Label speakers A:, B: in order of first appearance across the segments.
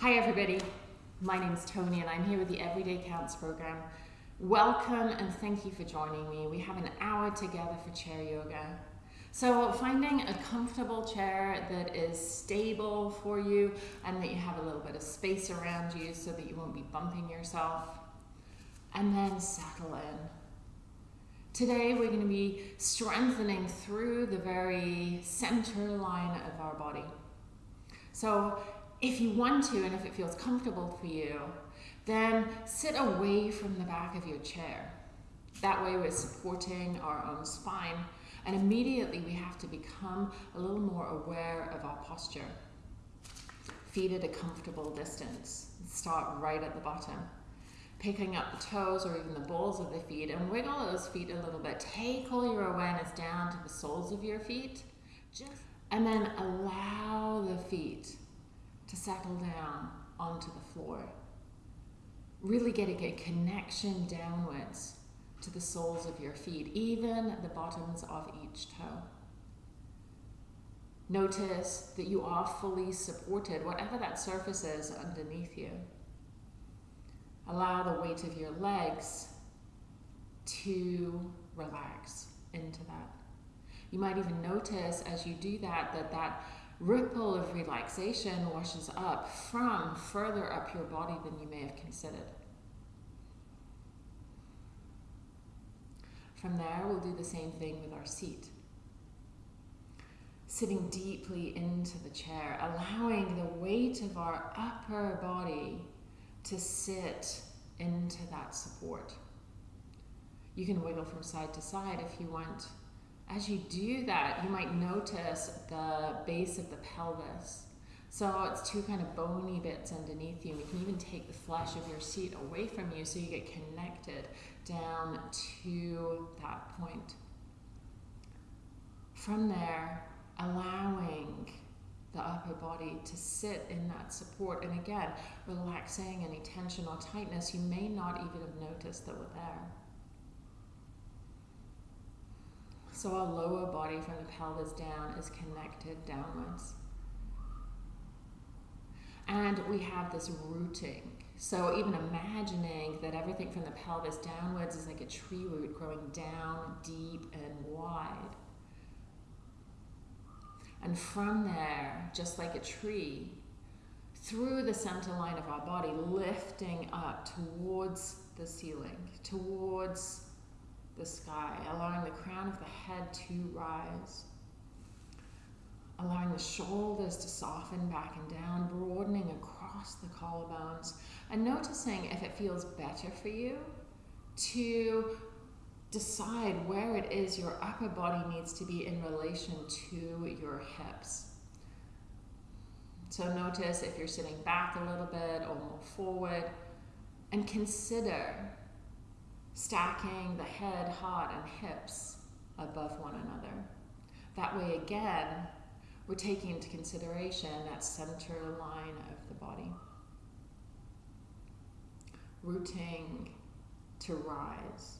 A: Hi everybody, my name is Tony and I'm here with the Everyday Counts program. Welcome and thank you for joining me. We have an hour together for chair yoga. So finding a comfortable chair that is stable for you and that you have a little bit of space around you so that you won't be bumping yourself. And then settle in. Today we're going to be strengthening through the very center line of our body. So if you want to and if it feels comfortable for you, then sit away from the back of your chair. That way we're supporting our own spine and immediately we have to become a little more aware of our posture. Feet at a comfortable distance. Start right at the bottom. Picking up the toes or even the balls of the feet and wiggle those feet a little bit. Take all your awareness down to the soles of your feet. Just, and then allow the feet to settle down onto the floor. Really getting a connection downwards to the soles of your feet, even the bottoms of each toe. Notice that you are fully supported, whatever that surface is underneath you. Allow the weight of your legs to relax into that. You might even notice as you do that, that that ripple of relaxation washes up from further up your body than you may have considered. From there, we'll do the same thing with our seat. Sitting deeply into the chair, allowing the weight of our upper body to sit into that support. You can wiggle from side to side if you want. As you do that, you might notice the base of the pelvis. So it's two kind of bony bits underneath you. You can even take the flesh of your seat away from you so you get connected down to that point. From there, allowing the upper body to sit in that support. And again, relaxing any tension or tightness you may not even have noticed that were there. So our lower body from the pelvis down is connected downwards. And we have this rooting. So even imagining that everything from the pelvis downwards is like a tree root growing down deep and wide. And from there, just like a tree, through the center line of our body, lifting up towards the ceiling, towards the sky, allowing the crown of the head to rise allowing the shoulders to soften back and down, broadening across the collarbones, and noticing if it feels better for you to decide where it is your upper body needs to be in relation to your hips. So notice if you're sitting back a little bit or more forward, and consider stacking the head, heart, and hips above one another. That way, again, we're taking into consideration that center line of the body. Rooting to rise.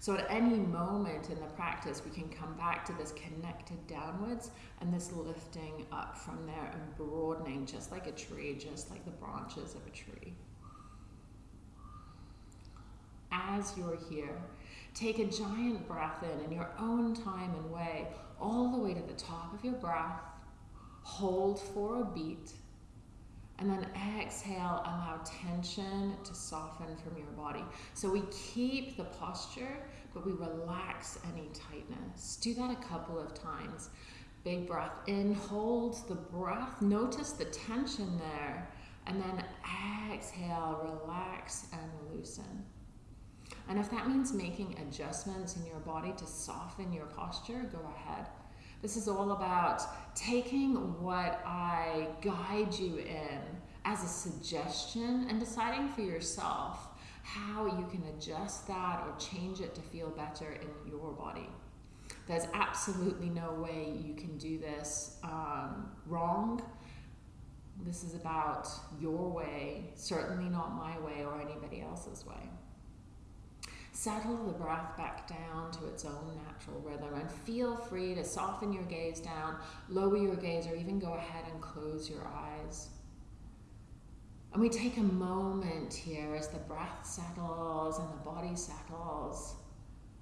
A: So at any moment in the practice, we can come back to this connected downwards and this lifting up from there and broadening just like a tree, just like the branches of a tree. As you're here, take a giant breath in in your own time and way, all the way to the top of your breath, hold for a beat, and then exhale, allow tension to soften from your body. So we keep the posture, but we relax any tightness. Do that a couple of times. Big breath in, hold the breath, notice the tension there, and then exhale, relax and loosen. And if that means making adjustments in your body to soften your posture, go ahead. This is all about taking what I guide you in as a suggestion and deciding for yourself how you can adjust that or change it to feel better in your body. There's absolutely no way you can do this um, wrong. This is about your way, certainly not my way or anybody else's way. Settle the breath back down to its own natural rhythm and feel free to soften your gaze down, lower your gaze, or even go ahead and close your eyes. And we take a moment here as the breath settles and the body settles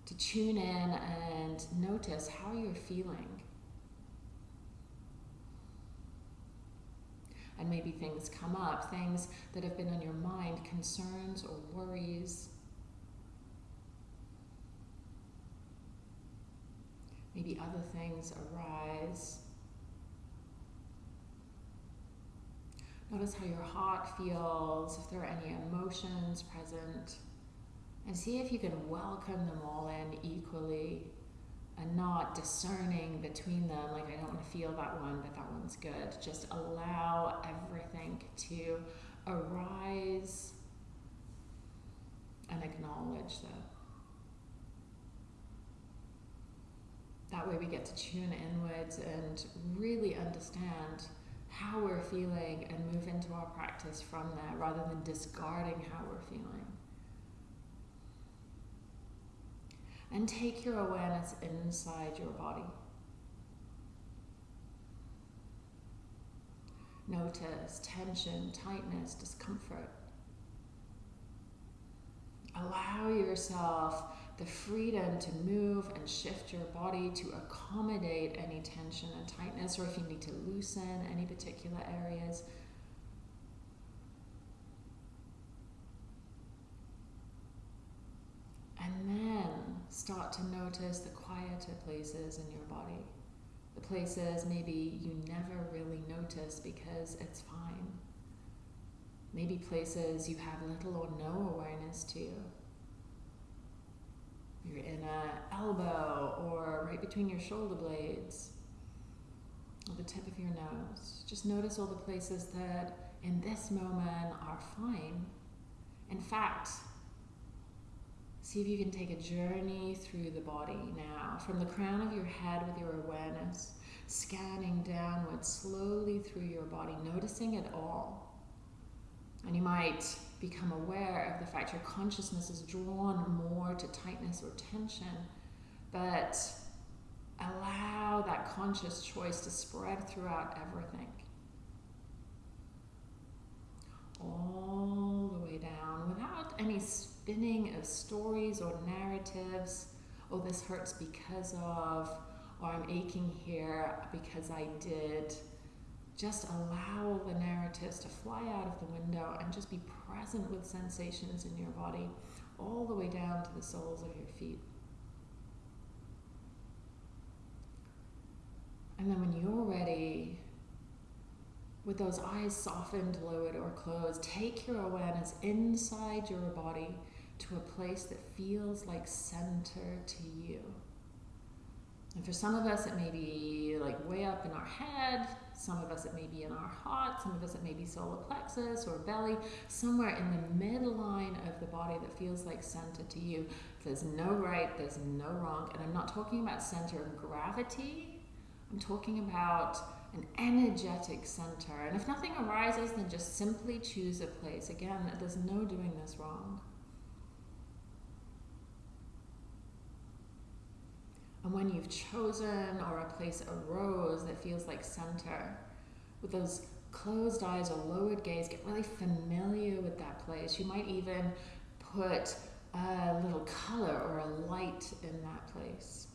A: to tune in and notice how you're feeling. And maybe things come up, things that have been on your mind, concerns or worries. Maybe other things arise. Notice how your heart feels, if there are any emotions present, and see if you can welcome them all in equally and not discerning between them, like I don't want to feel that one, but that one's good. Just allow everything to arise and acknowledge them. That way we get to tune inwards and really understand how we're feeling and move into our practice from there rather than discarding how we're feeling. And take your awareness inside your body. Notice tension, tightness, discomfort. Allow yourself the freedom to move and shift your body to accommodate any tension and tightness, or if you need to loosen any particular areas. And then start to notice the quieter places in your body. The places maybe you never really notice because it's fine. Maybe places you have little or no awareness to your inner elbow or right between your shoulder blades or the tip of your nose. Just notice all the places that in this moment are fine. In fact, see if you can take a journey through the body now, from the crown of your head with your awareness, scanning downwards slowly through your body, noticing it all. And you might become aware of the fact your consciousness is drawn more to tightness or tension, but allow that conscious choice to spread throughout everything. All the way down without any spinning of stories or narratives. Oh, this hurts because of, or I'm aching here because I did. Just allow the narratives to fly out of the window and just be present with sensations in your body all the way down to the soles of your feet. And then when you're ready, with those eyes softened, lowered, or closed, take your awareness inside your body to a place that feels like center to you. And for some of us, it may be like way up in our head. Some of us, it may be in our heart. Some of us, it may be solar plexus or belly. Somewhere in the midline of the body that feels like center to you. There's no right, there's no wrong. And I'm not talking about center of gravity. I'm talking about an energetic center. And if nothing arises, then just simply choose a place. Again, there's no doing this wrong. And when you've chosen or a place arose that feels like center, with those closed eyes or lowered gaze, get really familiar with that place. You might even put a little color or a light in that place.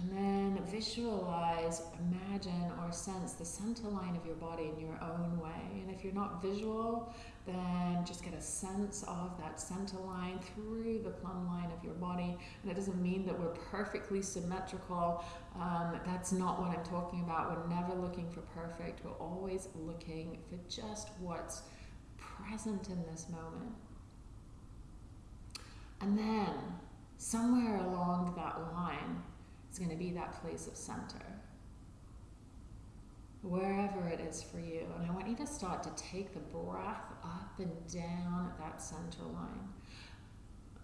A: And then visualize, imagine, or sense the center line of your body in your own way. And if you're not visual, then just get a sense of that center line through the plumb line of your body. And it doesn't mean that we're perfectly symmetrical. Um, that's not what I'm talking about. We're never looking for perfect. We're always looking for just what's present in this moment. And then, somewhere along that line, is going to be that place of center. Wherever it is for you. And I want you to start to take the breath up and down at that center line.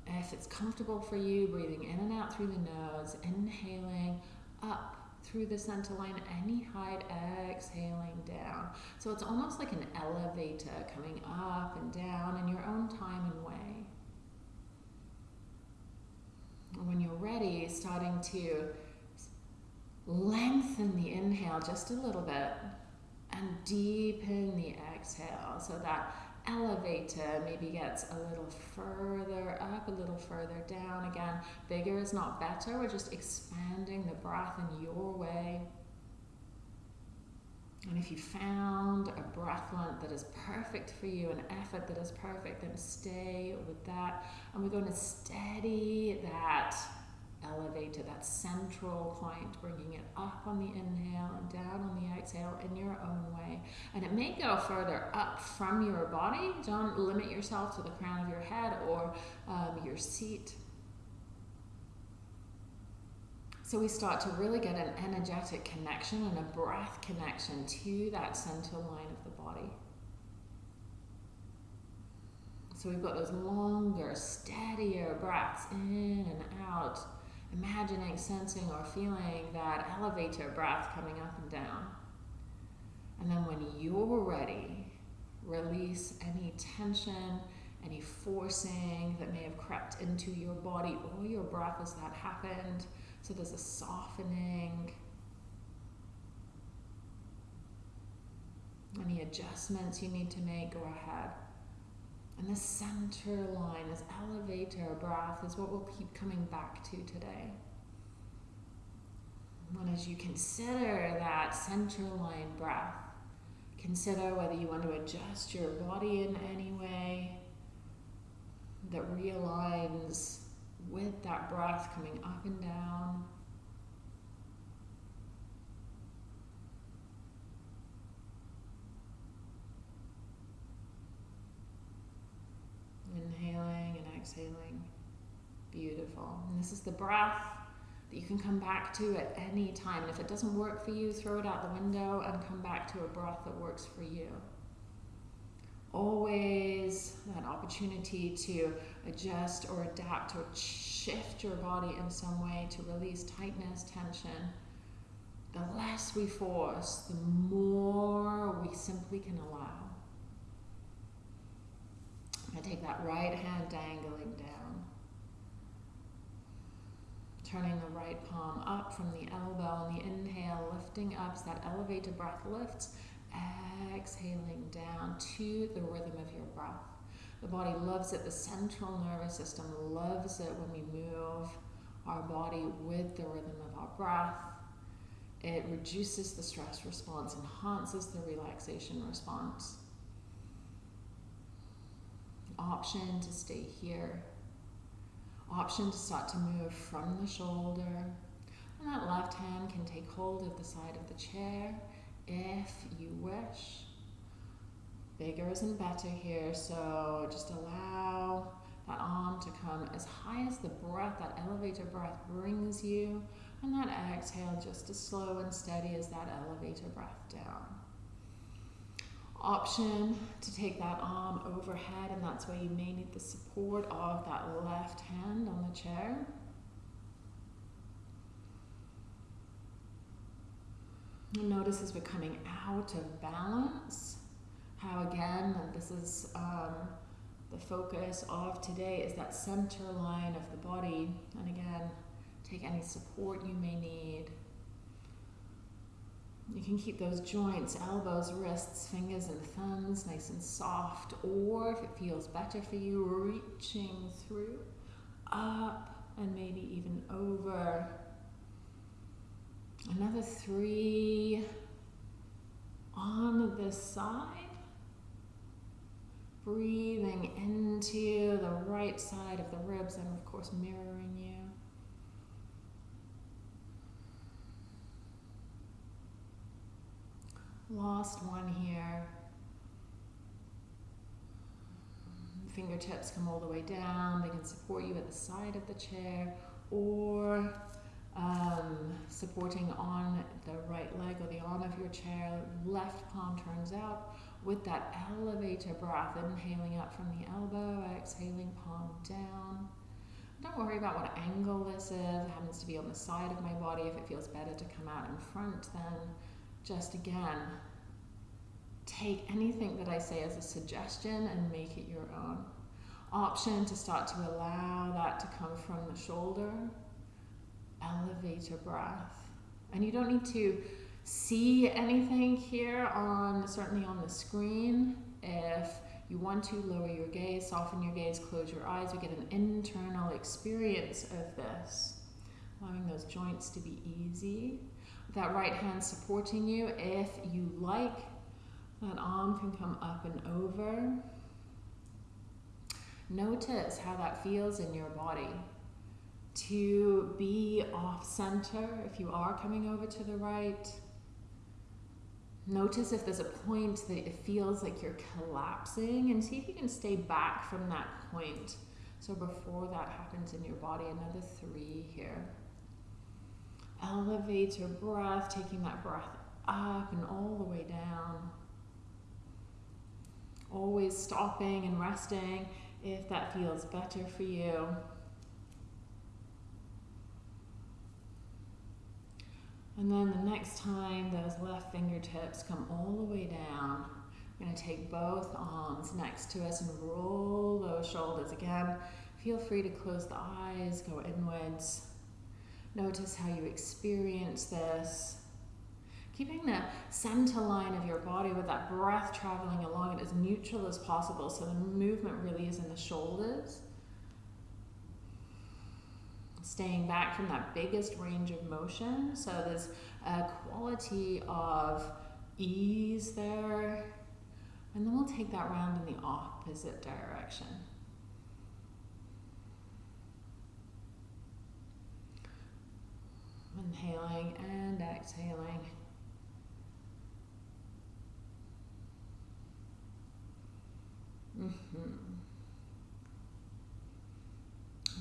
A: If it's comfortable for you, breathing in and out through the nose, inhaling up through the center line, any height, exhaling down. So it's almost like an elevator coming up and down in your own time and way And when you're ready, starting to lengthen the inhale just a little bit and deepen the exhale so that elevator maybe gets a little further up, a little further down. Again, bigger is not better. We're just expanding the breath in your way. And if you found a breath length that is perfect for you, an effort that is perfect, then stay with that. And we're going to steady that elevator, that central point, bringing it up on the inhale and down on the exhale in your own way. And it may go further up from your body. Don't limit yourself to the crown of your head or um, your seat. So we start to really get an energetic connection and a breath connection to that center line of the body. So we've got those longer, steadier breaths in and out, imagining, sensing, or feeling that elevator breath coming up and down. And then when you're ready, release any tension, any forcing that may have crept into your body or your breath as that happened so there's a softening. Any adjustments you need to make, go ahead. And the center line, this elevator breath, is what we'll keep coming back to today. And as you consider that center line breath, consider whether you want to adjust your body in any way that realigns with that breath coming up and down. Inhaling and exhaling. Beautiful. And this is the breath that you can come back to at any time. And if it doesn't work for you, throw it out the window and come back to a breath that works for you always that opportunity to adjust or adapt or shift your body in some way to release tightness, tension. The less we force, the more we simply can allow. I take that right hand dangling down, turning the right palm up from the elbow on the inhale, lifting up as that elevated breath lifts exhaling down to the rhythm of your breath. The body loves it, the central nervous system loves it when we move our body with the rhythm of our breath. It reduces the stress response, enhances the relaxation response. Option to stay here. Option to start to move from the shoulder. And that left hand can take hold of the side of the chair if you wish. Bigger isn't better here, so just allow that arm to come as high as the breath, that elevator breath brings you, and that exhale just as slow and steady as that elevator breath down. Option to take that arm overhead, and that's where you may need the support of that left hand on the chair. notice as we're coming out of balance, how again, this is um, the focus of today, is that center line of the body. And again, take any support you may need. You can keep those joints, elbows, wrists, fingers, and thumbs nice and soft, or if it feels better for you, reaching through, up, and maybe even over Another three on this side. Breathing into the right side of the ribs and, of course, mirroring you. Last one here. Fingertips come all the way down. They can support you at the side of the chair or um, supporting on the right leg or the arm of your chair, left palm turns out with that elevator breath, inhaling up from the elbow, exhaling palm down. Don't worry about what angle this is. It happens to be on the side of my body. If it feels better to come out in front, then just again, take anything that I say as a suggestion and make it your own. Option to start to allow that to come from the shoulder elevator breath. And you don't need to see anything here on certainly on the screen. If you want to lower your gaze, soften your gaze, close your eyes, we get an internal experience of this. Allowing those joints to be easy. That right hand supporting you. If you like, that arm can come up and over. Notice how that feels in your body. To be off center if you are coming over to the right. Notice if there's a point that it feels like you're collapsing and see if you can stay back from that point. So before that happens in your body, another three here. Elevate your breath, taking that breath up and all the way down. Always stopping and resting if that feels better for you. And then the next time those left fingertips come all the way down, I'm going to take both arms next to us and roll those shoulders again. Feel free to close the eyes, go inwards. Notice how you experience this. Keeping the center line of your body with that breath traveling along it as neutral as possible so the movement really is in the shoulders. Staying back from that biggest range of motion. So there's a quality of ease there. And then we'll take that round in the opposite direction. Inhaling and exhaling. Mm -hmm.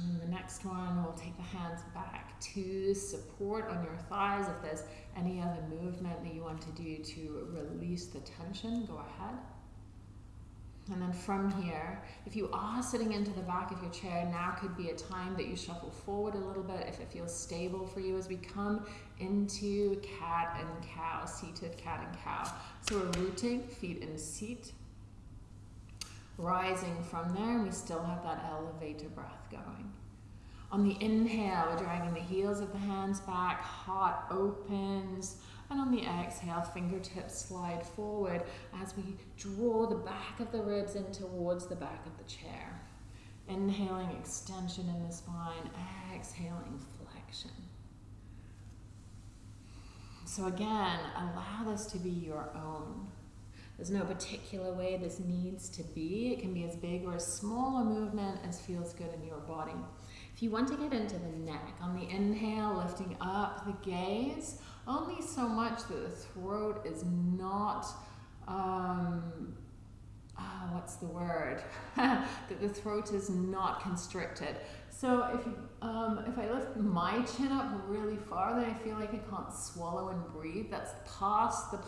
A: And the next one, we'll take the hands back to support on your thighs. If there's any other movement that you want to do to release the tension, go ahead. And then from here, if you are sitting into the back of your chair, now could be a time that you shuffle forward a little bit if it feels stable for you as we come into cat and cow, seated cat and cow. So we're rooting, feet in seat, rising from there, and we still have that elevator breath going. On the inhale, we're dragging the heels of the hands back, heart opens, and on the exhale, fingertips slide forward as we draw the back of the ribs in towards the back of the chair. Inhaling, extension in the spine, exhaling, flexion. So again, allow this to be your own. There's no particular way this needs to be. It can be as big or as small a movement as feels good in your body. If you want to get into the neck, on the inhale, lifting up the gaze, only so much that the throat is not, um, uh, what's the word? that the throat is not constricted. So if, um, if I lift my chin up really far, then I feel like I can't swallow and breathe. That's past the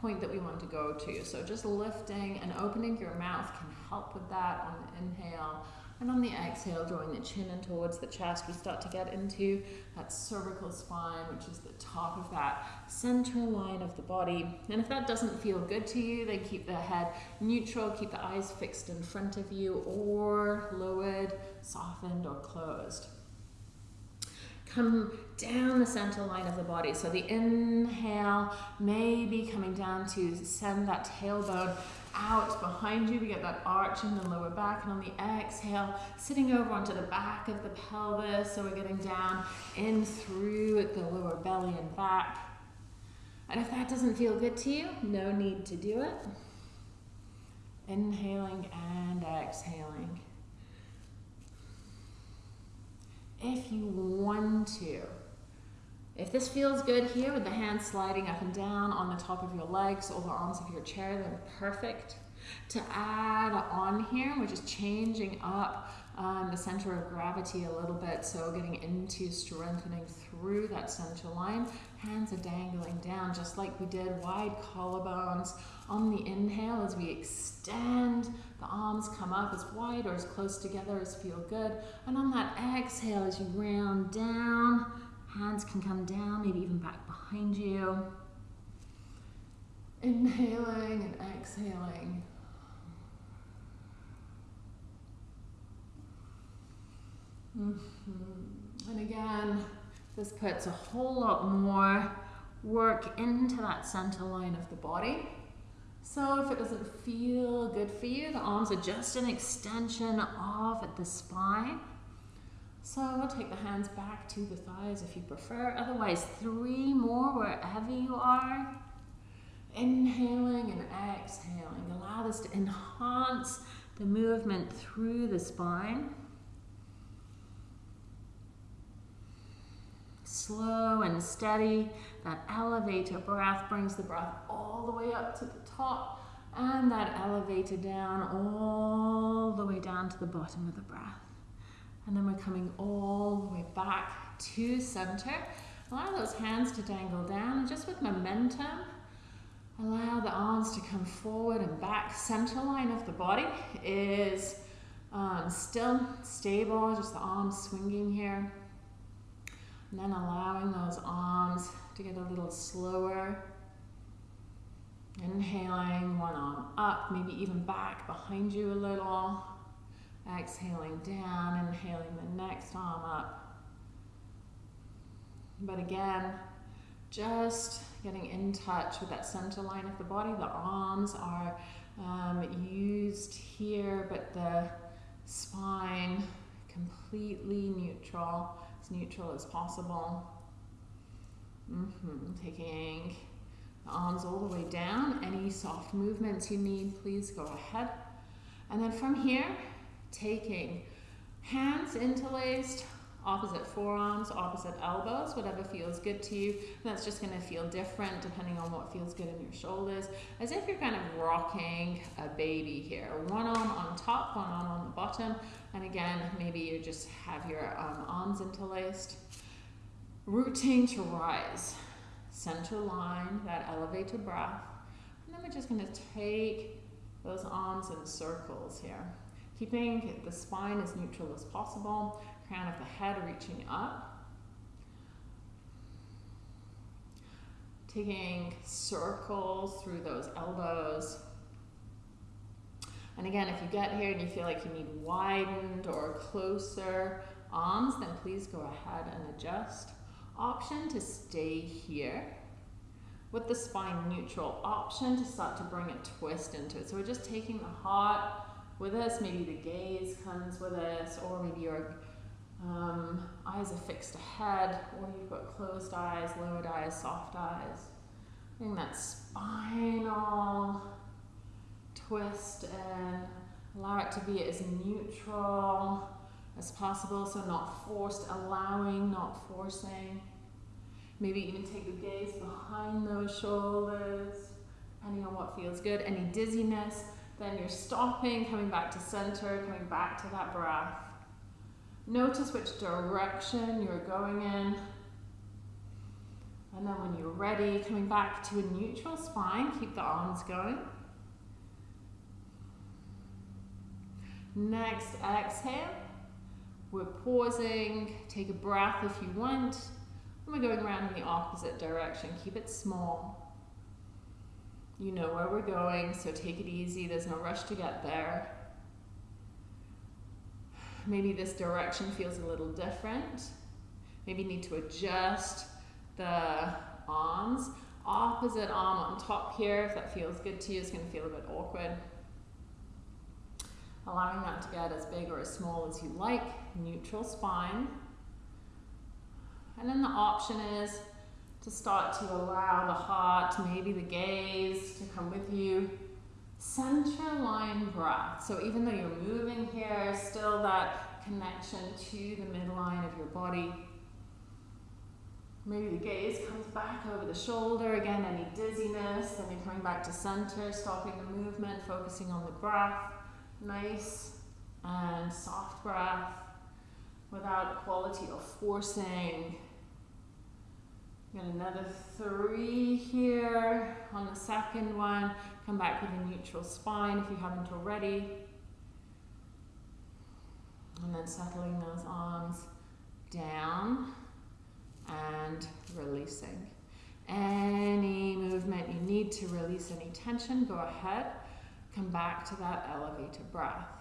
A: point that we want to go to. So just lifting and opening your mouth can help with that on the inhale. And on the exhale, drawing the chin in towards the chest, we start to get into that cervical spine, which is the top of that center line of the body. And if that doesn't feel good to you, then keep the head neutral, keep the eyes fixed in front of you, or lowered, softened, or closed come down the center line of the body. So the inhale may be coming down to send that tailbone out behind you. We get that arch in the lower back. And on the exhale, sitting over onto the back of the pelvis. So we're getting down in through the lower belly and back. And if that doesn't feel good to you, no need to do it. Inhaling and exhaling. If you want to, if this feels good here with the hands sliding up and down on the top of your legs or the arms of your chair, then perfect. To add on here, we're just changing up um, the center of gravity a little bit. So getting into strengthening through that center line. Hands are dangling down just like we did. Wide collarbones on the inhale as we extend. The arms come up as wide or as close together as feel good. And on that exhale as you round down, Hands can come down, maybe even back behind you. Inhaling and exhaling. Mm -hmm. And again, This puts a whole lot more work into that center line of the body. So if it doesn't feel good for you, the arms are just an extension of the spine. So we'll take the hands back to the thighs if you prefer. Otherwise, three more wherever you are. Inhaling and exhaling. Allow this to enhance the movement through the spine. Slow and steady. That elevator breath brings the breath all the way up to the top and that elevator down all the way down to the bottom of the breath. And then we're coming all the way back to center. Allow those hands to dangle down and just with momentum, allow the arms to come forward and back. Center line of the body is um, still stable, just the arms swinging here. And then allowing those arms to get a little slower. Inhaling, one arm up, maybe even back behind you a little. Exhaling down, inhaling the next arm up. But again, just getting in touch with that center line of the body. The arms are um, used here, but the spine completely neutral, as neutral as possible. Mm -hmm. Taking the arms all the way down. Any soft movements you need, please go ahead. And then from here, taking hands interlaced, opposite forearms, opposite elbows, whatever feels good to you. That's just going to feel different depending on what feels good in your shoulders, as if you're kind of rocking a baby here. One arm on top, one arm on the bottom, and again, maybe you just have your um, arms interlaced. Rooting to rise, center line, that elevator breath, and then we're just going to take those arms in circles here keeping the spine as neutral as possible crown of the head reaching up. Taking circles through those elbows. And again, if you get here and you feel like you need widened or closer arms, then please go ahead and adjust. Option to stay here with the spine neutral. Option to start to bring a twist into it. So we're just taking the heart with us, maybe the gaze comes with us, or maybe you're um, eyes are fixed ahead, or you've got closed eyes, lowered eyes, soft eyes. Bring that spinal twist and allow it to be as neutral as possible, so not forced, allowing, not forcing. Maybe even take the gaze behind those shoulders, depending on what feels good. Any dizziness, then you're stopping, coming back to center, coming back to that breath. Notice which direction you're going in. And then when you're ready, coming back to a neutral spine, keep the arms going. Next, exhale. We're pausing. Take a breath if you want. And we're going around in the opposite direction. Keep it small. You know where we're going, so take it easy. There's no rush to get there maybe this direction feels a little different. Maybe you need to adjust the arms. Opposite arm on top here, if that feels good to you, it's going to feel a bit awkward. Allowing that to get as big or as small as you like. Neutral spine. And then the option is to start to allow the heart, maybe the gaze to come with you center line breath. So even though you're moving here, still that connection to the midline of your body. Maybe the gaze comes back over the shoulder. Again, any dizziness, then you're coming back to center, stopping the movement, focusing on the breath. Nice and soft breath without quality of forcing Got another three here on the second one. Come back with a neutral spine if you haven't already. And then settling those arms down and releasing. Any movement you need to release any tension, go ahead. Come back to that elevator breath.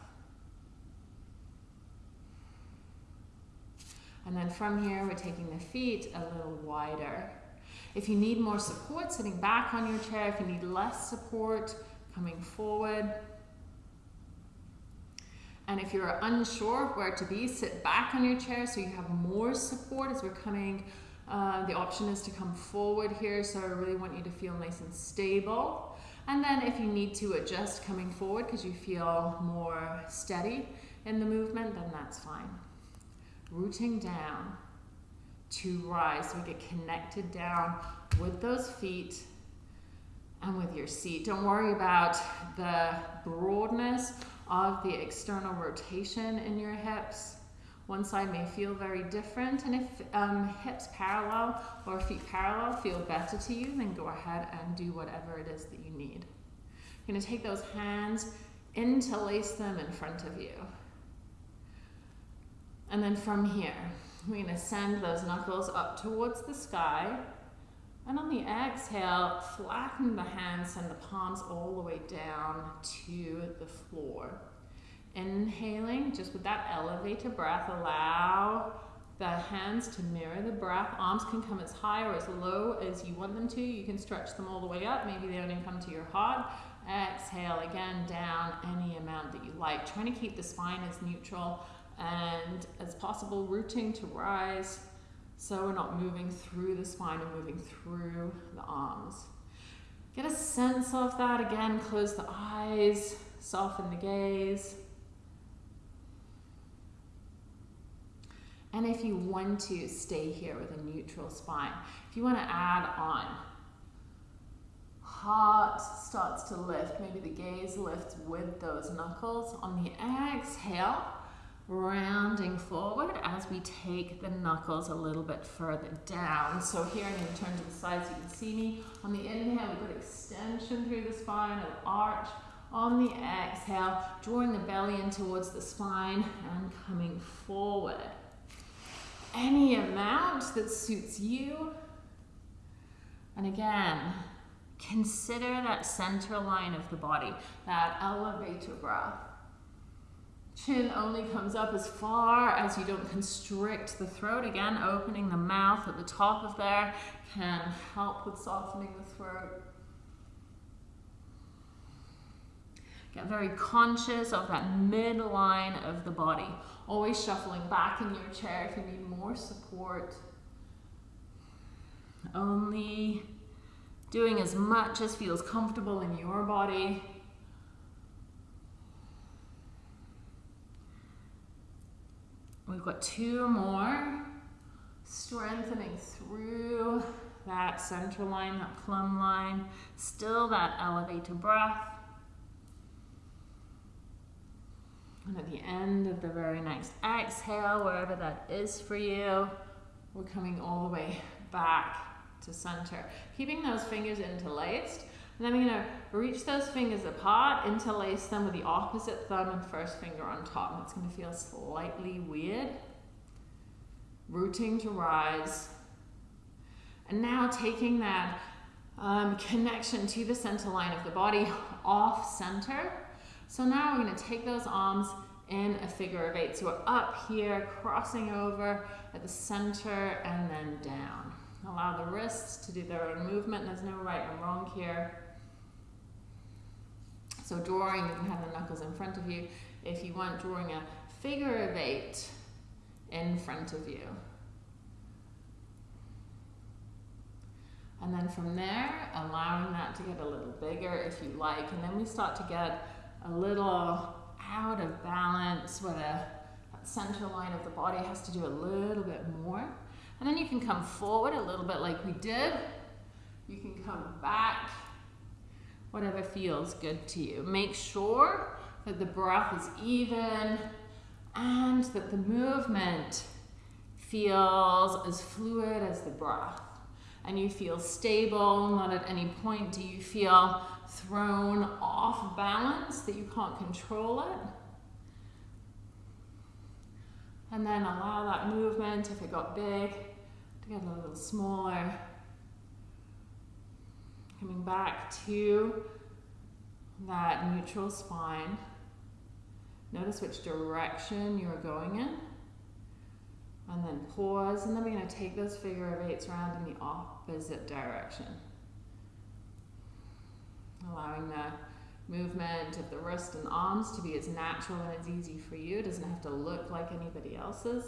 A: And then from here, we're taking the feet a little wider. If you need more support, sitting back on your chair. If you need less support, coming forward. And if you're unsure where to be, sit back on your chair so you have more support as we're coming. Uh, the option is to come forward here, so I really want you to feel nice and stable. And then if you need to adjust coming forward because you feel more steady in the movement, then that's fine. Rooting down to rise. We get connected down with those feet and with your seat. Don't worry about the broadness of the external rotation in your hips. One side may feel very different, and if um, hips parallel or feet parallel feel better to you, then go ahead and do whatever it is that you need. You're going to take those hands, interlace them in front of you. And then from here, we're to send those knuckles up towards the sky. And on the exhale, flatten the hands, send the palms all the way down to the floor. Inhaling, just with that elevator breath, allow the hands to mirror the breath. Arms can come as high or as low as you want them to. You can stretch them all the way up. Maybe they only come to your heart. Exhale again down any amount that you like. Trying to keep the spine as neutral and as possible, rooting to rise so we're not moving through the spine and moving through the arms. Get a sense of that again. Close the eyes, soften the gaze. And if you want to stay here with a neutral spine, if you want to add on, heart starts to lift, maybe the gaze lifts with those knuckles. On the exhale, rounding forward as we take the knuckles a little bit further down. So here I'm going to turn to the side so you can see me. On the inhale, we've got extension through the spine, an arch. On the exhale, drawing the belly in towards the spine and coming forward. Any amount that suits you. And again, consider that center line of the body, that elevator breath. Chin only comes up as far as you don't constrict the throat. Again, opening the mouth at the top of there can help with softening the throat. Get very conscious of that midline of the body. Always shuffling back in your chair if you need more support. Only doing as much as feels comfortable in your body. We've got two more. Strengthening through that center line, that plumb line. Still that elevator breath. And at the end of the very next exhale, wherever that is for you, we're coming all the way back to center. Keeping those fingers interlaced. And then I'm to reach those fingers apart, interlace them with the opposite thumb and first finger on top. And it's going to feel slightly weird. Rooting to rise. And now taking that um, connection to the center line of the body off center. So now we're going to take those arms in a figure of eight. So we're up here, crossing over at the center and then down. Allow the wrists to do their own movement. There's no right and wrong here. So drawing, you can have the knuckles in front of you. If you want, drawing a figure of eight in front of you. And then from there, allowing that to get a little bigger if you like. And then we start to get a little out of balance where the, that center line of the body has to do a little bit more. And then you can come forward a little bit like we did. You can come back whatever feels good to you. Make sure that the breath is even and that the movement feels as fluid as the breath. And you feel stable, not at any point do you feel thrown off balance, that you can't control it. And then allow that movement, if it got big, to get a little smaller. Coming back to that neutral spine. Notice which direction you are going in. And then pause, and then we're going to take those figure of eights around in the opposite direction. Allowing the movement of the wrist and arms to be as natural and as easy for you. It doesn't have to look like anybody else's.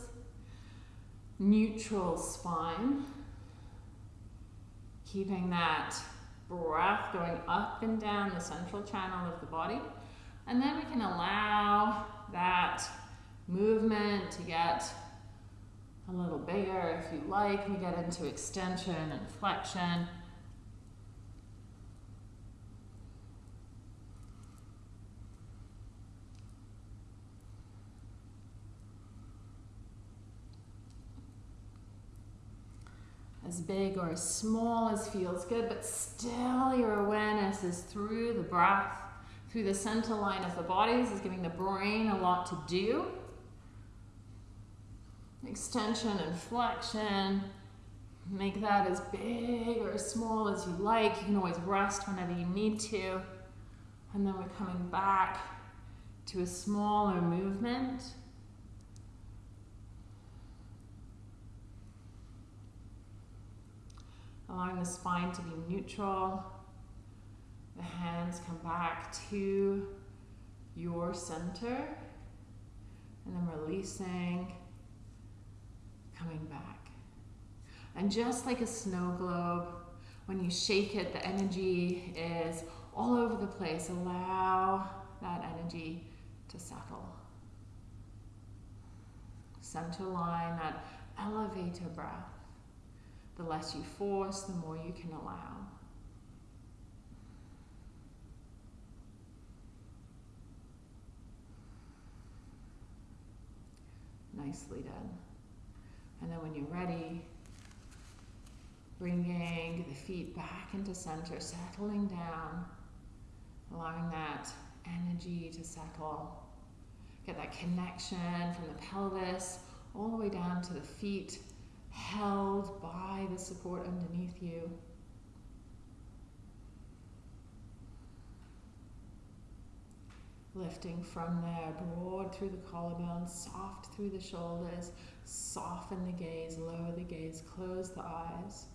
A: Neutral spine. Keeping that breath going up and down the central channel of the body. And then we can allow that movement to get a little bigger if you like. We get into extension and flexion. As big or as small as feels good, but still your awareness is through the breath, through the center line of the body. This is giving the brain a lot to do. Extension and flexion. Make that as big or as small as you like. You can always rest whenever you need to. And then we're coming back to a smaller movement. Allowing the spine to be neutral. The hands come back to your center, and then releasing, coming back. And just like a snow globe, when you shake it, the energy is all over the place. Allow that energy to settle. Center line, that elevator breath. The less you force, the more you can allow. Nicely done. And then when you're ready, bringing the feet back into center, settling down, allowing that energy to settle. Get that connection from the pelvis all the way down to the feet held by the support underneath you. Lifting from there, broad through the collarbone, soft through the shoulders, soften the gaze, lower the gaze, close the eyes.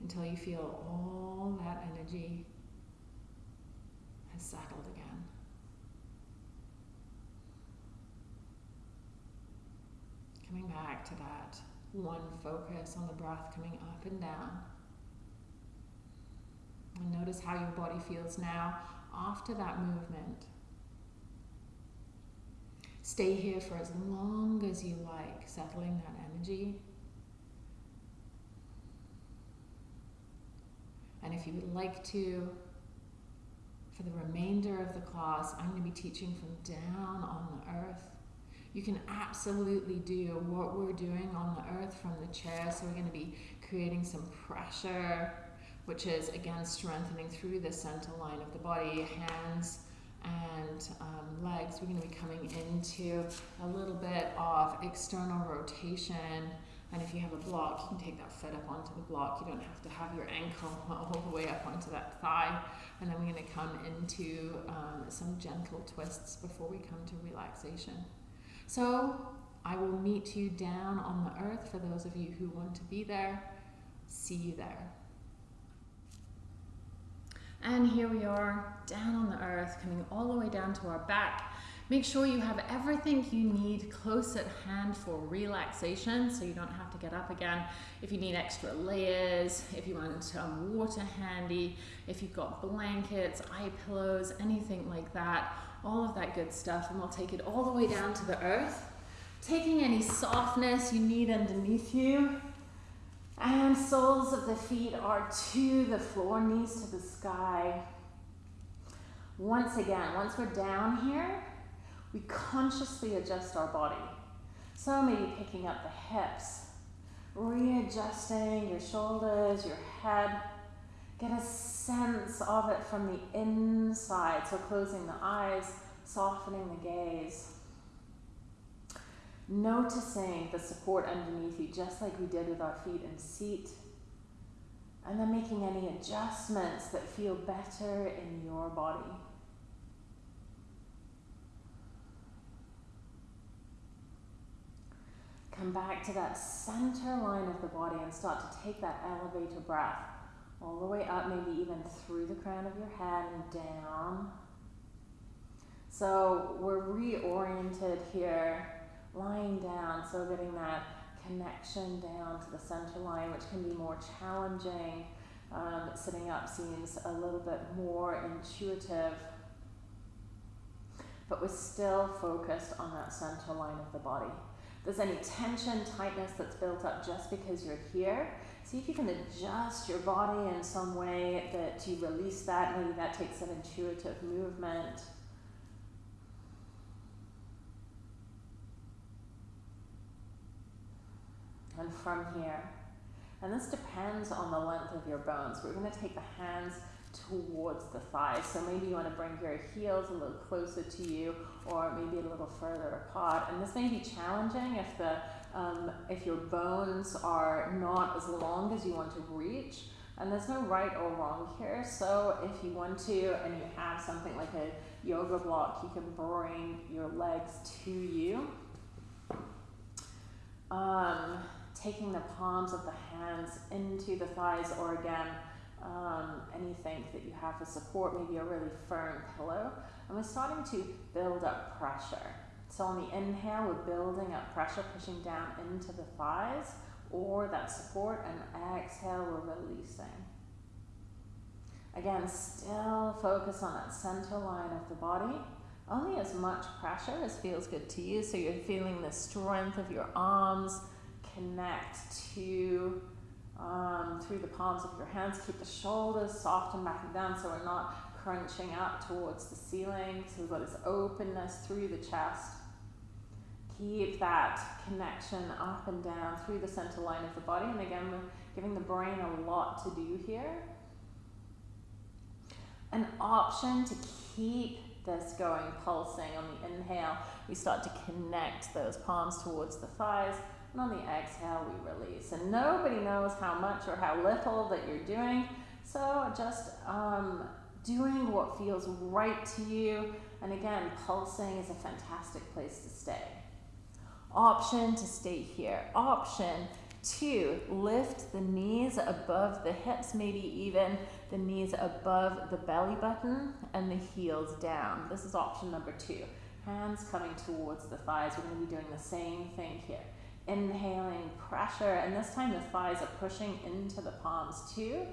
A: Until you feel all that energy has settled again. Coming mm-hmm. back to that one focus on the breath coming up and down. And notice how your body feels now after that movement. Stay here for as long as you like, settling that energy. And if you would like to, for the remainder of the class, I'm going to be teaching from down on the earth you can absolutely do what we're doing on the earth from the chair. So we're going to be creating some pressure, which is again strengthening through the center line of the body, hands and um, legs. We're going to be coming into a little bit of external rotation. And if you have a block, you can take that foot up onto the block. You don't have to have your ankle all the way up onto that thigh. And then we're going to come into um, some gentle twists before we come to relaxation. So I will meet you down on the earth for those of you who want to be there. See you there. And here we are down on the earth, coming all the way down to our back. Make sure you have everything you need close at hand for relaxation so you don't have to get up again. If you need extra layers, if you want um, water handy, if you've got blankets, eye pillows, anything like that, all of that good stuff, and we'll take it all the way down to the earth. Taking any softness you need underneath you. And soles of the feet are to the floor, knees to the sky. Once again, once we're down here, we consciously adjust our body. So maybe picking up the hips, readjusting your shoulders, your head, Get a sense of it from the inside. So closing the eyes, softening the gaze. Noticing the support underneath you, just like we did with our feet and seat. And then making any adjustments that feel better in your body.
B: Come back to that center line of the body and start to take that elevator breath all the way up, maybe even through the crown of your head and down. So we're reoriented here, lying down, so getting that connection down to the center line, which can be more challenging. Um, sitting up seems a little bit more intuitive, but we're still focused on that center line of the body. If there's any tension, tightness that's built up just because you're here, see if you can adjust your body in some way that you release that. Maybe that takes an intuitive movement. And from here, and this depends on the length of your bones. We're going to take the hands towards the thighs. So maybe you want to bring your heels a little closer to you or maybe a little further apart. And this may be challenging if the um, if your bones are not as long as you want to reach. And there's no right or wrong here. So if you want to and you have something like a yoga block, you can bring your legs to you. Um, taking the palms of the hands into the thighs or again um, anything that you have for support, maybe a really firm pillow. And we're starting to build up pressure. So on the inhale, we're building up pressure, pushing down into the thighs or that support, and exhale, we're releasing. Again, still focus on that center line of the body. Only as much pressure as feels good to you. So you're feeling the strength of your arms connect to um, through the palms of your hands. Keep the shoulders soft and back and down so we're not crunching up towards the ceiling. So we've got this openness through the chest. Keep that connection up and down through the center line of the body. And again, we're giving the brain a lot to do here. An option to keep this going, pulsing on the inhale. We start to connect those palms towards the thighs. And on the exhale, we release. And nobody knows how much or how little that you're doing. So just um, doing what feels right to you. And again, pulsing is a fantastic place to stay. Option to stay here. Option to lift the knees above the hips, maybe even the knees above the belly button and the heels down. This is option number two. Hands coming towards the thighs. We're going to be doing the same thing here. Inhaling pressure, and this time the thighs are pushing into the palms too.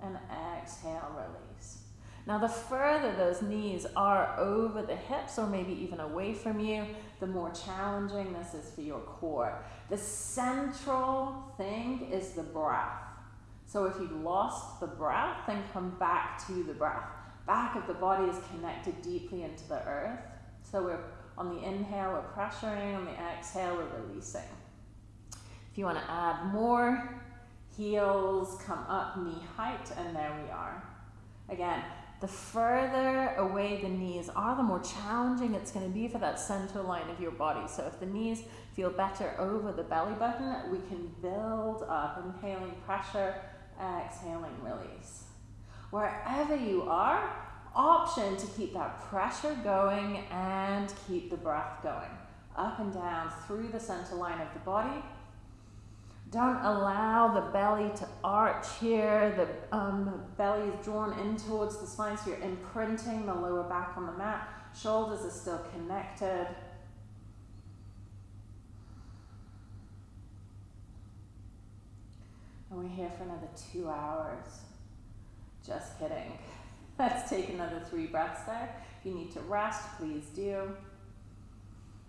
B: And exhale, release. Now, the further those knees are over the hips, or maybe even away from you, the more challenging this is for your core. The central thing is the breath. So, if you've lost the breath, then come back to the breath. Back of the body is connected deeply into the earth. So, we're on the inhale, we're pressuring, on the exhale, we're releasing. If you want to add more, heels come up knee height, and there we are. Again, the further away the knees are, the more challenging it's going to be for that center line of your body. So if the knees feel better over the belly button, we can build up, inhaling pressure, exhaling release. Wherever you are, option to keep that pressure going and keep the breath going. Up and down through the center line of the body, don't allow the belly to arch here. The um, belly is drawn in towards the spine, so you're imprinting the lower back on the mat. Shoulders are still connected. And we're here for another two hours. Just kidding. Let's take another three breaths there. If you need to rest, please do.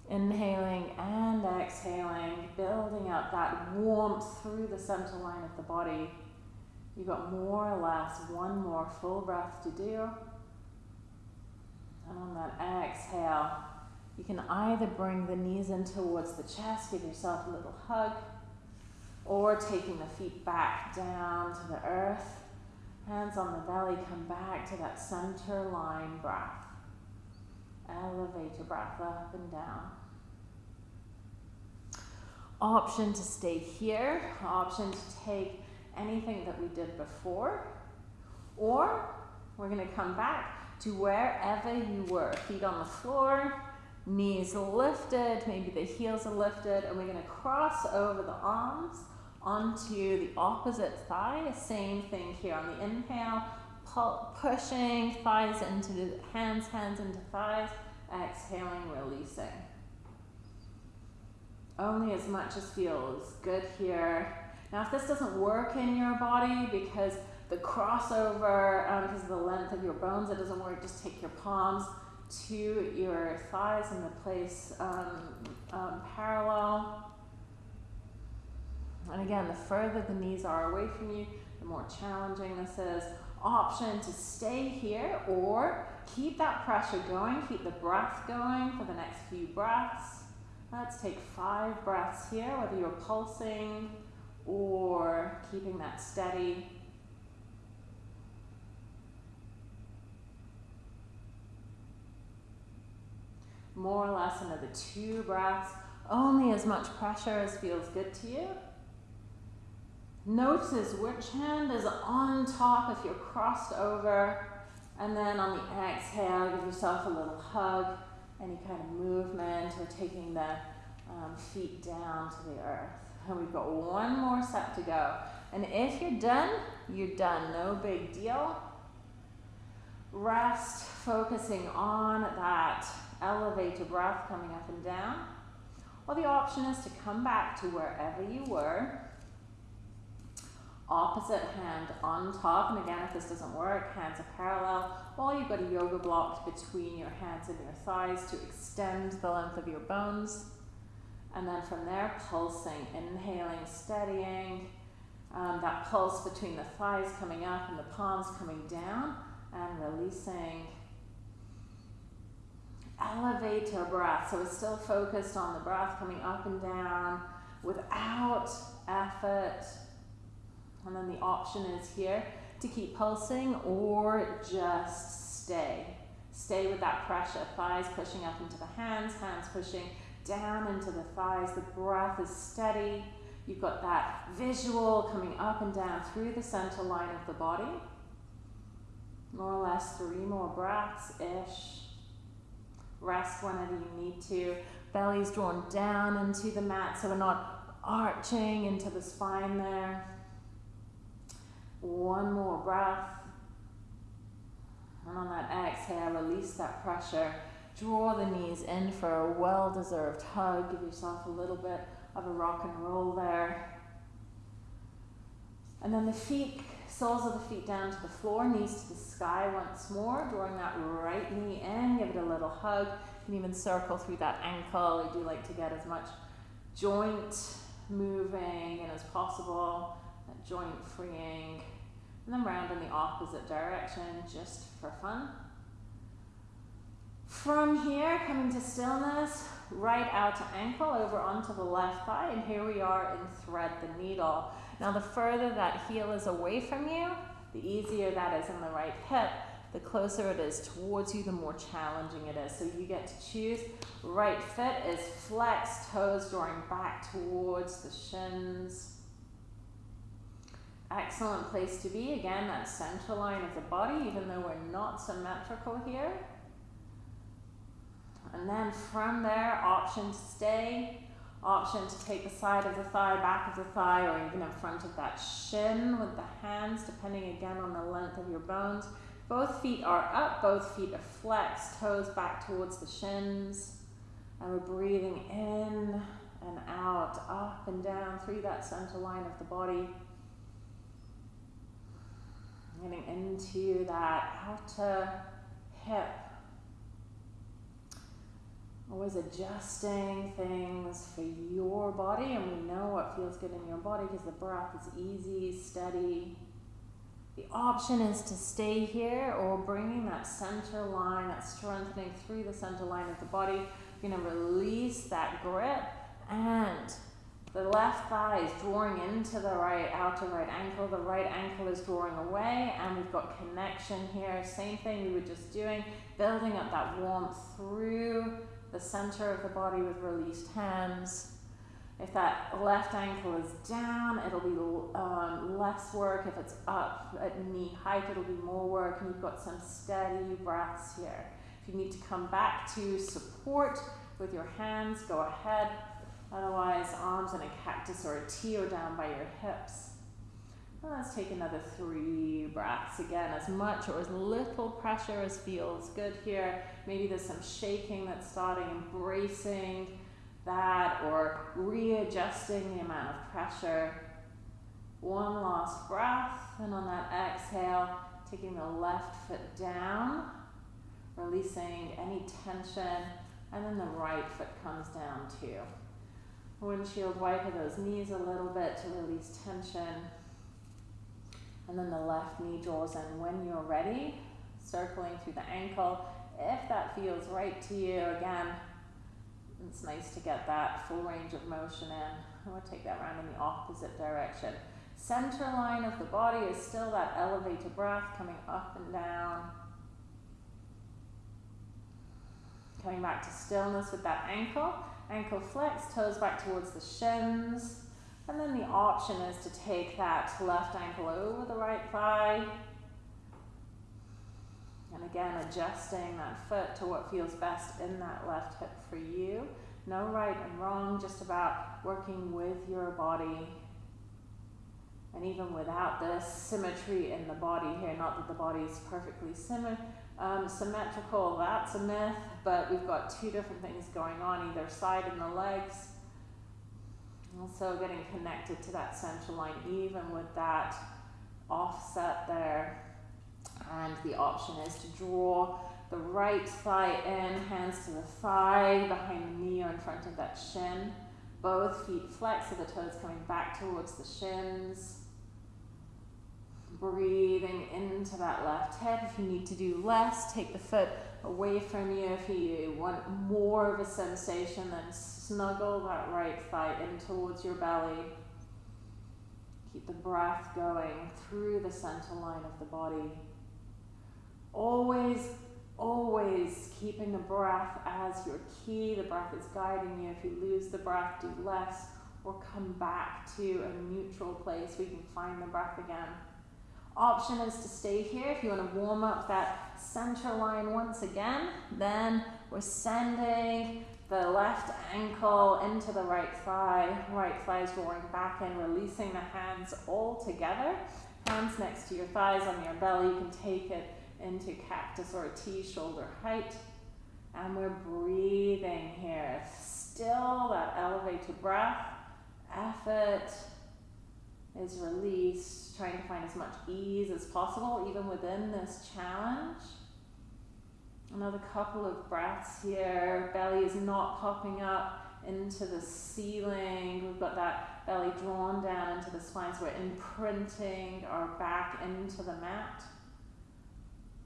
B: Inhaling and exhaling, building up that warmth through the center line of the body. You've got more or less one more full breath to do. And on that exhale, you can either bring the knees in towards the chest, give yourself a little hug, or taking the feet back down to the earth. Hands on the belly, come back to that center line breath. Elevate your breath up and down. Option to stay here, option to take anything that we did before, or we're going to come back to wherever you were. Feet on the floor, Knees lifted, maybe the heels are lifted, and we're going to cross over the arms onto the opposite thigh. Same thing here on the inhale, pushing thighs into the hands, hands into thighs, exhaling, releasing. Only as much as feels good here. Now, if this doesn't work in your body because the crossover, um, because of the length of your bones, it doesn't work, just take your palms to your thighs and the place um, um, parallel. And again, the further the knees are away from you, the more challenging this is. Option to stay here or keep that pressure going, keep the breath going for the next few breaths. Let's take five breaths here, whether you're pulsing or keeping that steady. More or less another two breaths, only as much pressure as feels good to you. Notice which hand is on top if you're crossed over. And then on the exhale, give yourself a little hug, any kind of movement, or taking the um, feet down to the earth. And we've got one more set to go. And if you're done, you're done. No big deal. Rest, focusing on that elevated breath coming up and down. Or the option is to come back to wherever you were opposite hand on top. And again, if this doesn't work, hands are parallel, or you've got a yoga block between your hands and your thighs to extend the length of your bones. And then from there, pulsing, inhaling, steadying. Um, that pulse between the thighs coming up and the palms coming down, and releasing. Elevator breath. So it's still focused on the breath coming up and down without effort and then the option is here to keep pulsing or just stay. Stay with that pressure. Thighs pushing up into the hands, hands pushing down into the thighs. The breath is steady. You've got that visual coming up and down through the center line of the body. More or less three more breaths ish. Rest whenever you need to. Belly's drawn down into the mat so we're not arching into the spine there. One more breath. And on that exhale, release that pressure. Draw the knees in for a well deserved hug. Give yourself a little bit of a rock and roll there. And then the feet, soles of the feet down to the floor, knees to the sky once more. Drawing that right knee in, give it a little hug. You can even circle through that ankle. I do like to get as much joint moving in as possible joint freeing, and then round in the opposite direction just for fun. From here, coming to stillness, right out to ankle, over onto the left thigh, and here we are in thread the needle. Now the further that heel is away from you, the easier that is in the right hip. The closer it is towards you, the more challenging it is. So you get to choose. Right foot is flexed, toes drawing back towards the shins. Excellent place to be. Again, that center line of the body, even though we're not symmetrical here. And then from there, option to stay, option to take the side of the thigh, back of the thigh, or even in front of that shin with the hands, depending again on the length of your bones. Both feet are up, both feet are flexed, toes back towards the shins. And we're breathing in and out, up and down through that center line of the body. Getting into that outer hip. Always adjusting things for your body, and we know what feels good in your body because the breath is easy, steady. The option is to stay here or bringing that center line, that strengthening through the center line of the body. You're going to release that grip and the left thigh is drawing into the right outer right ankle. The right ankle is drawing away, and we've got connection here. Same thing we were just doing, building up that warmth through the center of the body with released hands. If that left ankle is down, it'll be um, less work. If it's up at knee height, it'll be more work. And you've got some steady breaths here. If If you need to come back to support with your hands, go ahead. Otherwise, arms in a cactus or a T or down by your hips. Let's take another three breaths again, as much or as little pressure as feels good here. Maybe there's some shaking that's starting, embracing that or readjusting the amount of pressure. One last breath, and on that exhale, taking the left foot down, releasing any tension, and then the right foot comes down too. Windshield wiper those knees a little bit to release tension. And then the left knee draws in when you're ready, circling through the ankle. If that feels right to you, again, it's nice to get that full range of motion in. Going to take that round in the opposite direction. Center line of the body is still that elevated breath coming up and down. Coming back to stillness with that ankle. Ankle flex, toes back towards the shins. And then the option is to take that left ankle over the right thigh. And again, adjusting that foot to what feels best in that left hip for you. No right and wrong, just about working with your body. And even without the symmetry in the body here, not that the body is perfectly symmet um, symmetrical, that's a myth, but we've got two different things going on either side in the legs. Also getting connected to that center line, even with that offset there. And the option is to draw the right thigh in, hands to the thigh, behind the knee or in front of that shin. Both feet flex, so the toes coming back towards the shins. Breathing into that left hip. If you need to do less, take the foot away from you. If you want more of a sensation, then snuggle that right thigh in towards your belly. Keep the breath going through the center line of the body. Always, always keeping the breath as your key. The breath is guiding you. If you lose the breath, do less or come back to a neutral place where you can find the breath again option is to stay here if you want to warm up that center line once again. Then we're sending the left ankle into the right thigh. Right thigh is drawing back in, releasing the hands all together. Hands next to your thighs on your belly. You can take it into cactus or a T shoulder height. And we're breathing here. Still that elevated breath. Effort is release, trying to find as much ease as possible, even within this challenge. Another couple of breaths here. Belly is not popping up into the ceiling. We've got that belly drawn down into the spine, so we're imprinting our back into the mat.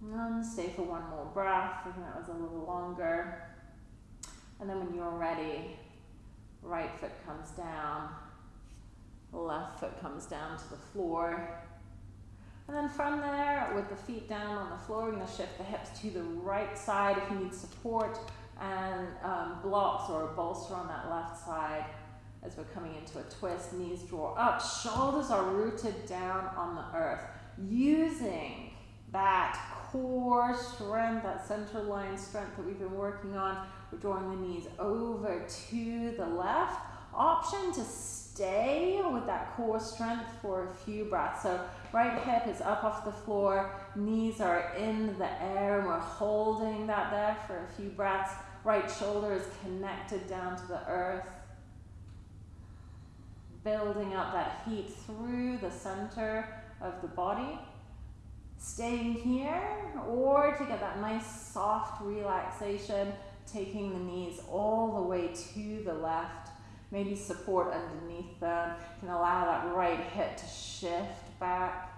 B: And stay for one more breath. I think that was a little longer. And then when you're ready, right foot comes down, left foot comes down to the floor. And then from there, with the feet down on the floor, we're going to shift the hips to the right side if you need support and um, blocks or a bolster on that left side as we're coming into a twist. Knees draw up, shoulders are rooted down on the earth. Using that core strength, that center line strength that we've been working on, we're drawing the knees over to the left. Option to stay with that core strength for a few breaths. So right hip is up off the floor, knees are in the air, and we're holding that there for a few breaths. Right shoulder is connected down to the earth. Building up that heat through the center of the body. Staying here, or to get that nice soft relaxation, taking the knees all the way to the left maybe support underneath them. can allow that right hip to shift back,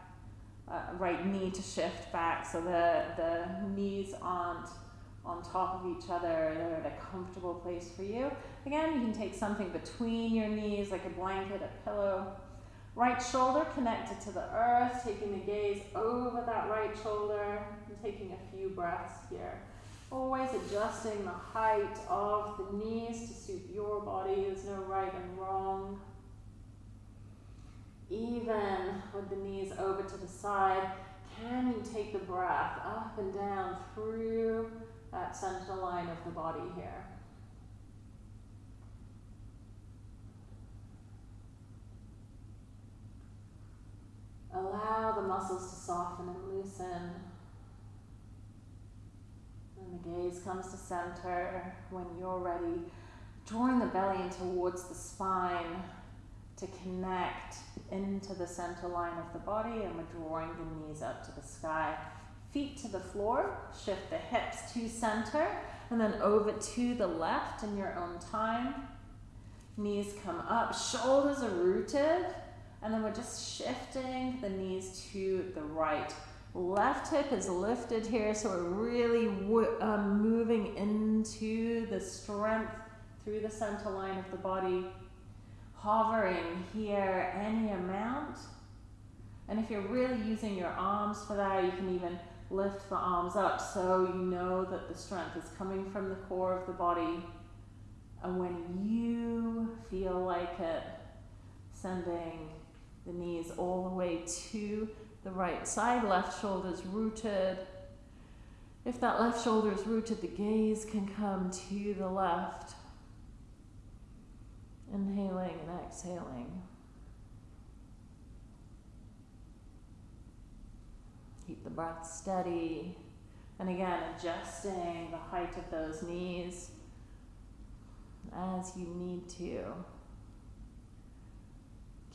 B: uh, right knee to shift back so the, the knees aren't on top of each other. At a comfortable place for you. Again, you can take something between your knees like a blanket, a pillow. Right shoulder connected to the earth, taking the gaze over that right shoulder and taking a few breaths here. Always adjusting the height of the knees to suit your body. There's no right and wrong. Even with the knees over to the side, can you take the breath up and down through that center line of the body here. Allow the muscles to soften and loosen. The gaze comes to center when you're ready. Drawing the belly in towards the spine to connect into the center line of the body, and we're drawing the knees up to the sky. Feet to the floor, shift the hips to center, and then over to the left in your own time. Knees come up, shoulders are rooted, and then we're just shifting the knees to the right. Left hip is lifted here, so we're really um, moving into the strength through the center line of the body. Hovering here any amount. And if you're really using your arms for that, you can even lift the arms up so you know that the strength is coming from the core of the body. And when you feel like it, sending the knees all the way to the right side, left shoulder is rooted. If that left shoulder is rooted, the gaze can come to the left. Inhaling and exhaling. Keep the breath steady. And again, adjusting the height of those knees as you need to.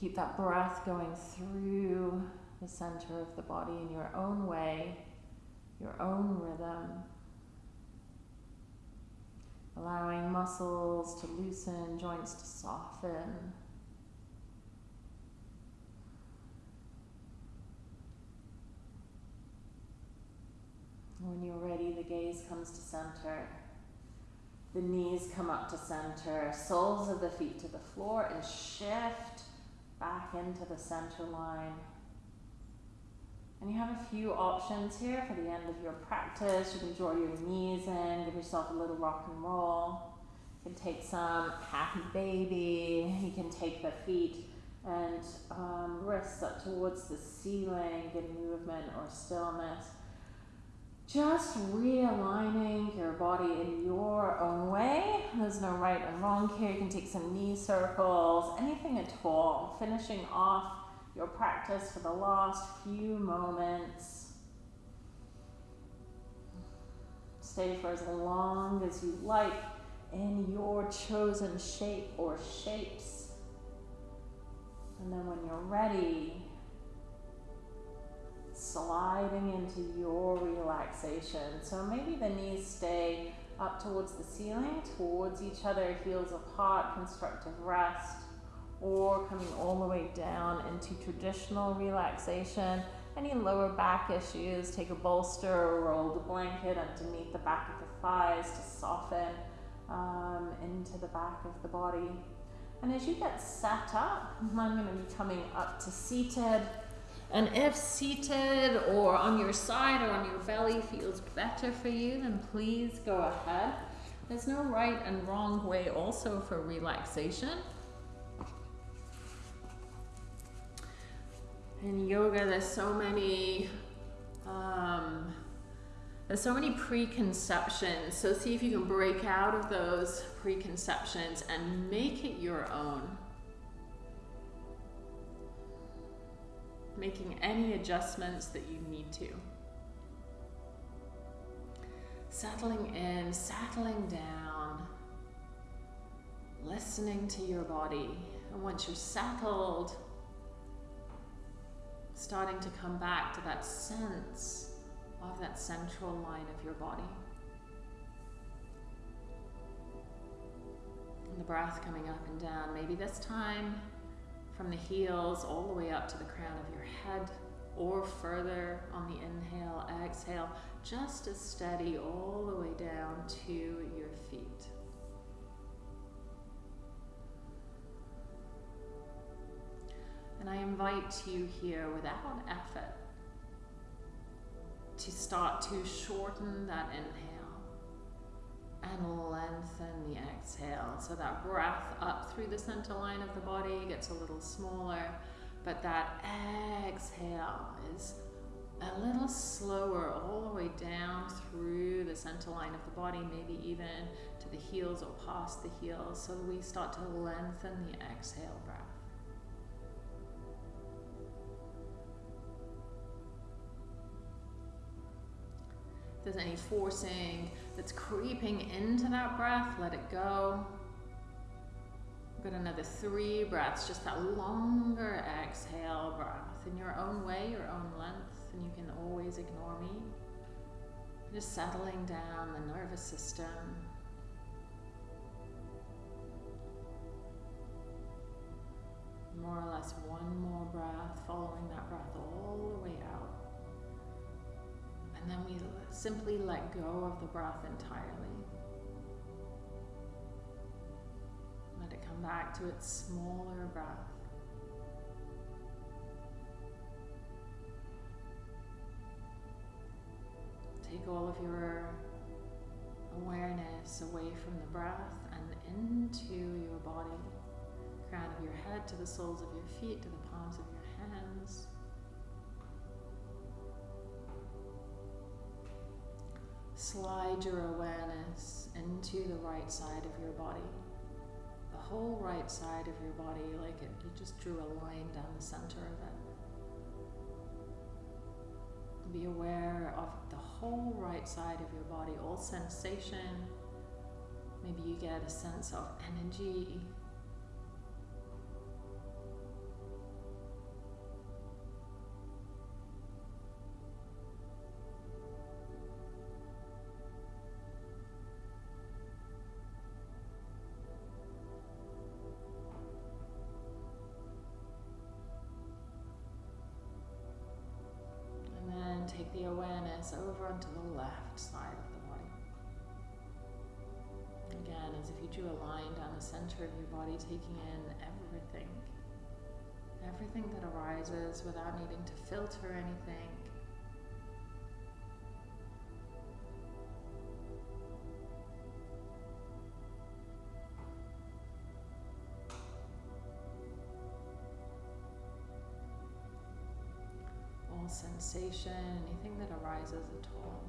B: Keep that breath going through the center of the body in your own way, your own rhythm. Allowing muscles to loosen, joints to soften. When you're ready, the gaze comes to center. The knees come up to center, soles of the feet to the floor, and shift back into the center line. And you have a few options here for the end of your practice. You can draw your knees in, give yourself a little rock and roll. You can take some happy baby. You can take the feet and um, wrists up towards the ceiling, get movement or stillness. Just realigning your body in your own way. There's no right and wrong here. You can take some knee circles, anything at all. Finishing off practice for the last few moments. Stay for as long as you like in your chosen shape or shapes. And then when you're ready, sliding into your relaxation. So maybe the knees stay up towards the ceiling, towards each other, heels apart, constructive rest, or coming all the way down into traditional relaxation. Any lower back issues, take a bolster or roll the blanket underneath the back of the thighs to soften um, into the back of the body. And as you get set up, I'm going to be coming up to seated. And if seated or on your side or on your belly feels better for you, then please go ahead. There's no right and wrong way also for relaxation. In yoga, there's so many um, there's so many preconceptions. So see if you can break out of those preconceptions and make it your own. making any adjustments that you need to. Settling in, settling down, listening to your body. And once you're settled, starting to come back to that sense of that central line of your body. And the breath coming up and down. Maybe this time from the heels all the way up to the crown of your head or further on the inhale, exhale, just as steady all the way down to I invite you here without effort to start to shorten that inhale and lengthen the exhale. So that breath up through the center line of the body gets a little smaller, but that exhale is a little slower all the way down through the center line of the body, maybe even to the heels or past the heels, so we start to lengthen the exhale there's any forcing that's creeping into that breath, let it go. We've got another three breaths, just that longer exhale breath in your own way, your own length, and you can always ignore me. Just settling down the nervous system. More or less one more breath, following that breath all the way out. And then we simply let go of the breath entirely. Let it come back to its smaller breath. Take all of your awareness away from the breath and into your body. Crown of your head to the soles of your feet, to the Slide your awareness into the right side of your body The whole right side of your body like it, you just drew a line down the center of it. Be aware of the whole right side of your body, all sensation. Maybe you get a sense of energy awareness over onto the left side of the body. Again, as if you drew a line down the center of your body, taking in everything. Everything that arises without needing to filter anything. Sensation, anything that arises at all.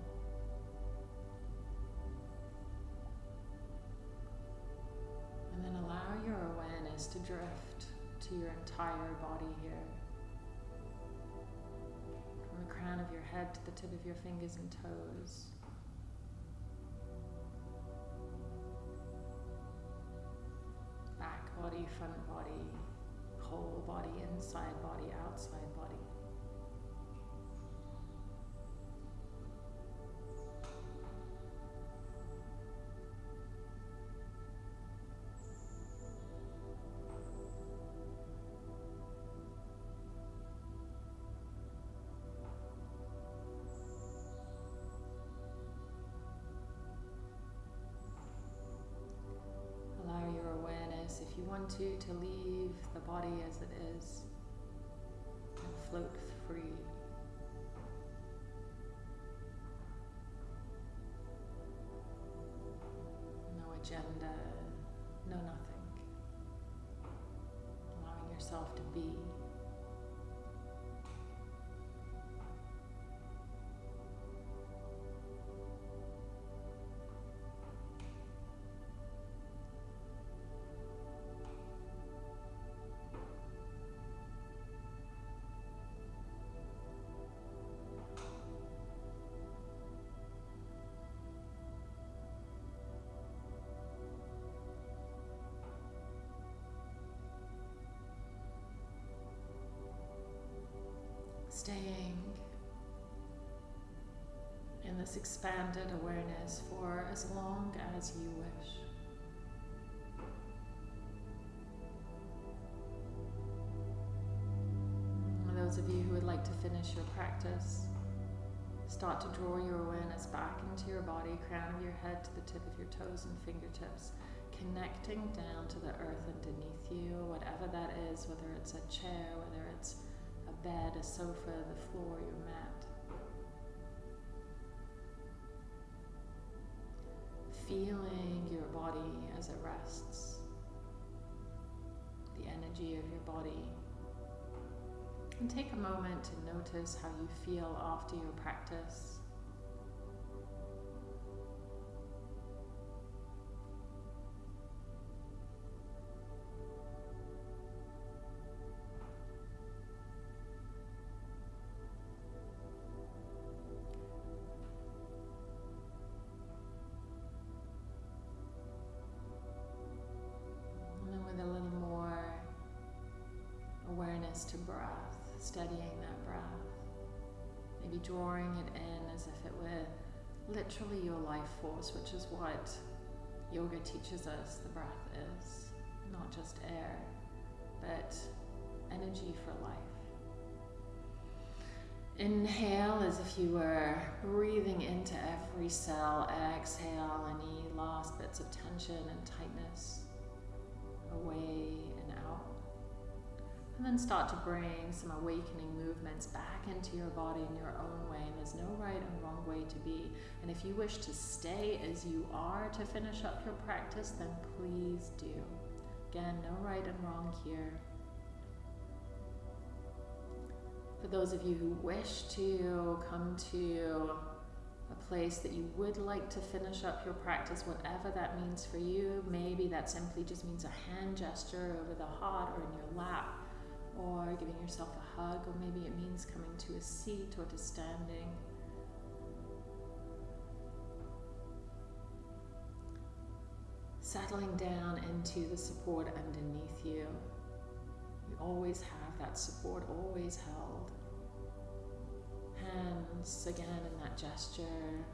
B: And then allow your awareness to drift to your entire body here. From the crown of your head to the tip of your fingers and toes. Back body, front body, whole body, inside body, outside body. You want to, to leave the body as it is and float free. No agenda, no nothing. Allowing yourself to be. Staying in this expanded awareness for as long as you wish. those of you who would like to finish your practice, start to draw your awareness back into your body, crown of your head to the tip of your toes and fingertips, connecting down to the earth underneath you, whatever that is, whether it's a chair, bed, a sofa, the floor, your mat. Feeling your body as it rests, the energy of your body And take a moment to notice how you feel after your practice. Awareness to breath, studying that breath, maybe drawing it in as if it were literally your life force, which is what yoga teaches us the breath is. Not just air, but energy for life. Inhale as if you were breathing into every cell. Exhale any last bits of tension and tightness away. And then start to bring some awakening movements back into your body in your own way. And there's no right and wrong way to be. And if you wish to stay as you are to finish up your practice, then please do. Again, no right and wrong here. For those of you who wish to come to a place that you would like to finish up your practice, whatever that means for you, maybe that simply just means a hand gesture over the heart or in your lap, or giving yourself a hug, or maybe it means coming to a seat or to standing. Settling down into the support underneath you. You always have that support, always held. Hands again in that gesture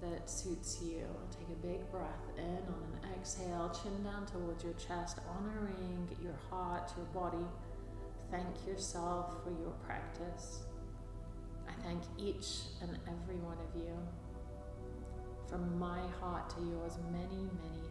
B: that suits you. Take a big breath in on an exhale, chin down towards your chest, honoring your heart, your body. Thank yourself for your practice. I thank each and every one of you. From my heart to yours, many, many